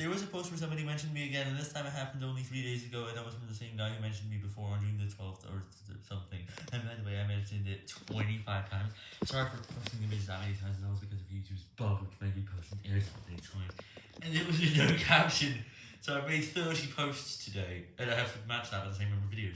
there was a post where somebody mentioned me again, and this time it happened only three days ago, and that was from the same guy who mentioned me before on June the 12th or something. And by the way, I mentioned it 25 times. Sorry for posting images that many times, and that was because of YouTube's bug, which made me post an air something times, And it was with no caption. So I made 30 posts today, and I have to match that with the same number of videos.